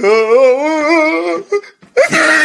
Oh, oh, oh.